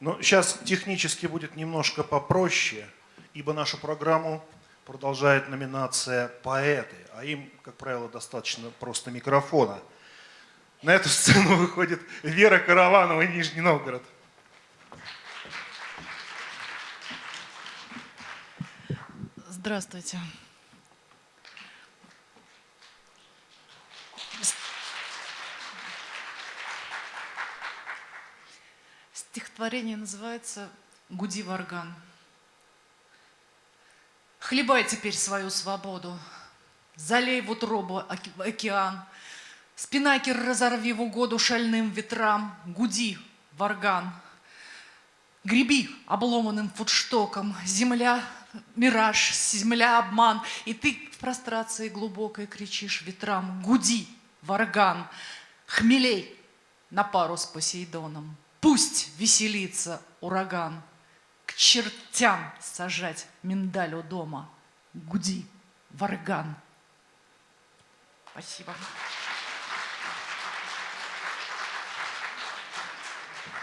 Но сейчас технически будет немножко попроще, ибо нашу программу продолжает номинация «Поэты», а им, как правило, достаточно просто микрофона. На эту сцену выходит Вера Караванова, Нижний Новгород. Здравствуйте. Стихотворение называется «Гуди варган». Хлебай теперь свою свободу, Залей в утробу океан, Спинакер разорви в угоду шальным ветрам, Гуди, варган. Греби обломанным футштоком, Земля — мираж, земля — обман, И ты в прострации глубокой кричишь ветрам, Гуди, варган, хмелей на пару с Посейдоном. Пусть веселится ураган, К чертям сажать миндаль у дома. Гуди, варган. Спасибо.